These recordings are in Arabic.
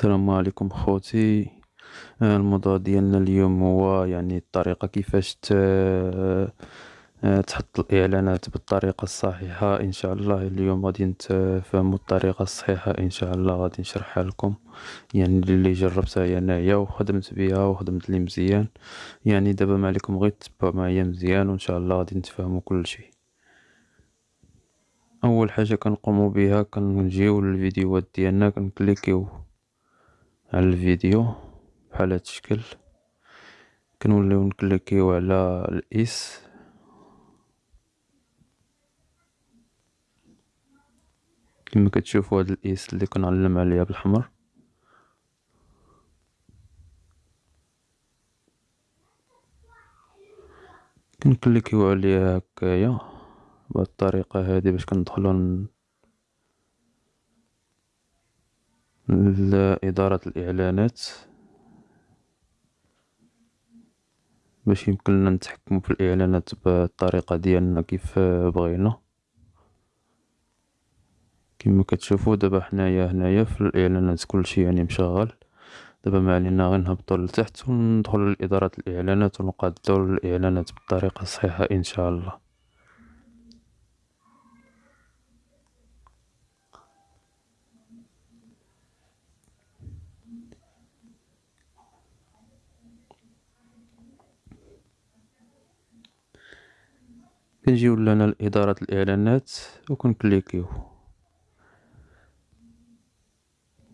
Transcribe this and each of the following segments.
السلام عليكم خوتي. آه، الموضوع ديالنا اليوم هو يعني الطريقة كيفاش. آه، تحط الإعلانات بالطريقة الصحيحة. إن شاء الله اليوم غادي نتفهمو الطريقة الصحيحة. إن شاء الله غادي نشرحها لكم. يعني اللي جربتها أنايا وخدمت بها وخدمت لي مزيان. يعني دابا ما عليكم غير تبعوا معايا مزيان وإن شاء الله غادي نتفهمو كلشي أول حاجة كنقومو بها كنجيو للفيديوهات ديالنا كنكليكيو. على الفيديو بحال هاد الشكل. كنوليو نكليكيو على الاس كما كتشوفوا هاد الاس اللي كنعلم عليها بالحمر. كنكليكيو عليها هكايا بهاد الطريقة هادي باش كندخلو لإدارة الإعلانات باش يمكننا نتحكمو في الإعلانات بالطريقة ديالنا كيف بغينا. كما كتشوفو دابا حنايا هنايا في الإعلانات كلشي يعني مشغل. دابا ما علينا غير نهبطو لتحت وندخلو لإدارة الإعلانات ونقادو الإعلانات بالطريقة الصحيحة إن شاء الله. كنجيو لهنا لإدارة الإعلانات و كنكليكيو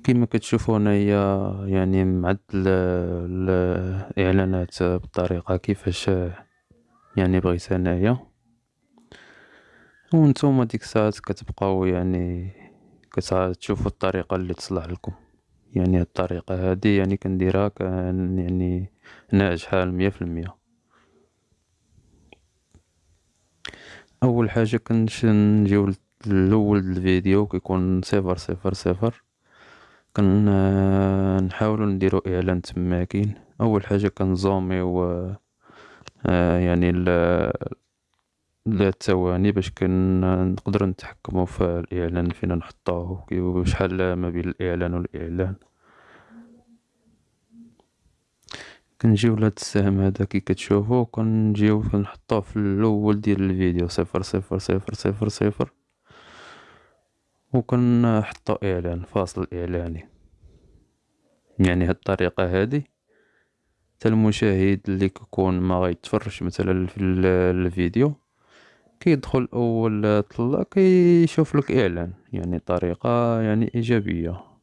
كيما كتشوفو هنايا يعني معدل الإعلانات بالطريقة كيفاش يعني بغيت أنايا و نتوما ديك الساعات كتبقاو يعني كتشوفو الطريقة اللي تصلح لكم. يعني الطريقة هادي يعني كنديرها يعني ناجحة المية في المية. أول حاجة كنجيو للاول الفيديو كيكون صفر صفر صفر. كنحاولو نديرو إعلان تماكين أول حاجة كنزوميو آه، يعني الثواني باش نقدرو نتحكمو في الإعلان فين نحطوه وشحال ما بين الإعلان والإعلان. كنجيو لهاد السهم هذا كي كتشوفو كنجيو كنحطوه في الأول ديال الفيديو صفر صفر صفر صفر صفر. و كنحطو إعلان فاصل إعلاني. يعني هاد الطريقة هادي. حتى المشاهد اللي كيكون ما غيتفرجش مثلا في الفيديو كيدخل أول طلة كيشوف لك إعلان. يعني طريقة يعني إيجابية.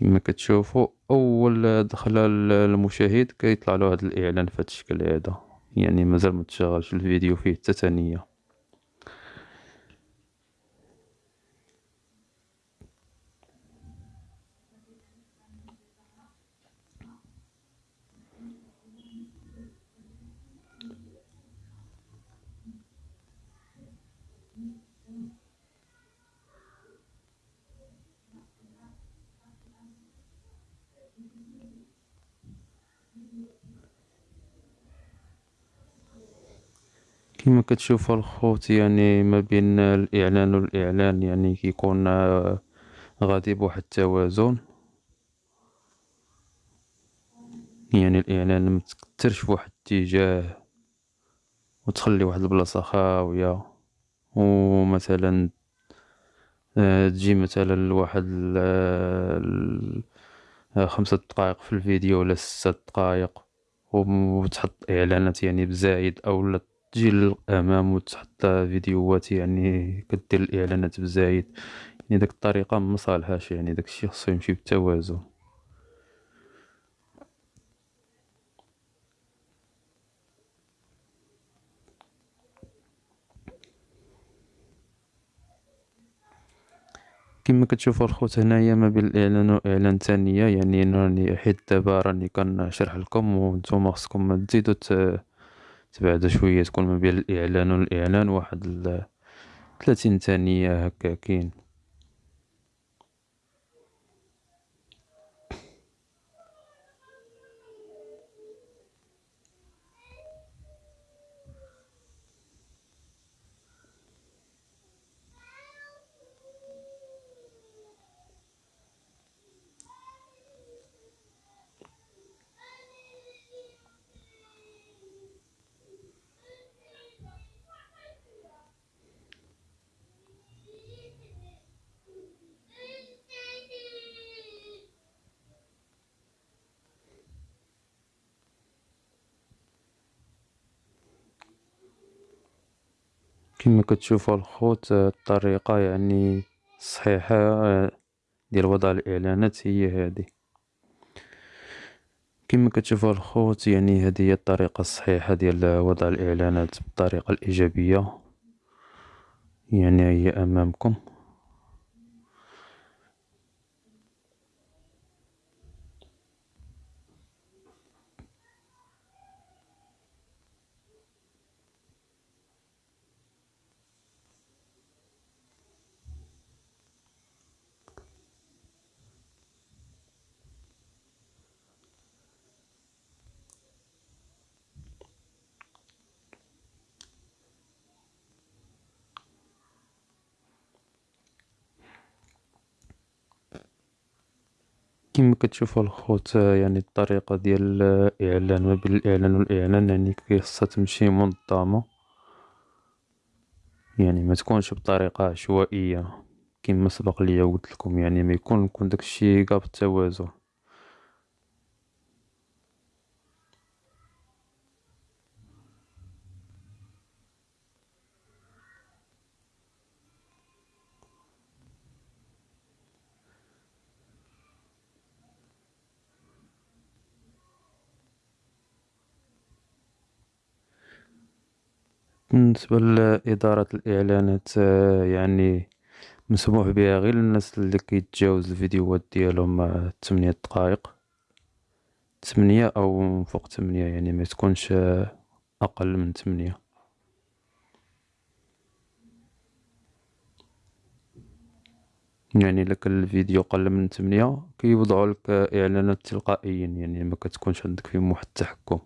كما كتشوفوا أول دخله المشاهد كيطلع له هذا الإعلان في هذا الشكل هذا. يعني مازال ما تشغلش الفيديو فيه حتى ثانية. كما كتشوفوا الخوت يعني ما بين الإعلان والإعلان يعني كيكون آه، غادي بواحد التوازن. يعني الإعلان متكترش فواحد الاتجاه وتخلي واحد البلاصة خاوية. ومثلا آه، تجي مثلا لواحد آه، خمسة دقائق في الفيديو ولا ستة دقائق وتحط إعلانات يعني بزايد أو تجي للأمام وتحط فيديوهات يعني كدير الإعلانات بزايد. يعني داك الطريقة مصالحاش يعني داكشي خصو يمشي بالتوازن كما كتشوفوا الخوت هنايا ما بين الإعلان وإعلان ثانية يعني راني حيت دابا راني كنشرح لكم وأنتم خصكم تزيدوا تبعد شوية تكون ما بين الإعلان والإعلان واحد ثلاثين ثانية هكاكين كما كتشوفو الخوت الطريقة يعني الصحيحة ديال وضع الإعلانات هي هادي، كما كتشوفو الخوت يعني هادي هي الطريقة الصحيحة ديال وضع الإعلانات بالطريقة الإيجابية، يعني هي أمامكم. كما كتشوفو الخوت يعني الطريقة ديال الإعلان ما بين الإعلان و الإعلان يعني خصها تمشي منظمة، يعني متكونش بطريقة عشوائية كيما سبق ليا و قولتلكم يعني ما يكون يكون داك الشي قاع بالتوازن. بالنسبة لإدارة الإعلانات يعني مسموح بها غير للناس اللي كيتجاوز الفيديوهات ديالهم تمنية دقايق، تمنية أو فوق تمنية يعني متكونش أقل من تمنية. يعني إلا كان الفيديو قل من تمنية كيوضعولك إعلانات تلقائيا يعني مكتكونش عندك فيهم واحد التحكم.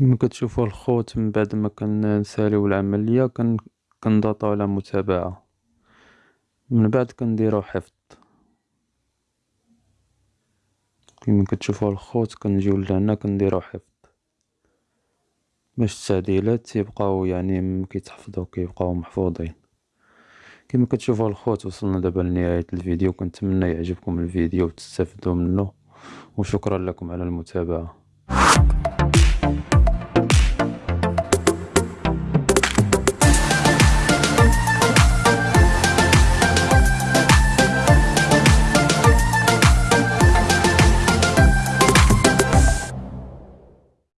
كيما كتشوفو الخوت من بعد ما كنساليو العملية كنضغطو على متابعة، من بعد كنديرو حفظ، كيما كتشوفو الخوت كنجيو لهنا كنديرو حفظ، باش التعديلات يبقاو يعني كيتحفظو كيبقاو محفوظين، كيما كتشوفو الخوت وصلنا دابا لنهاية الفيديو. كنتمنى يعجبكم الفيديو و تستافدو منو و شكرا لكم على المتابعة.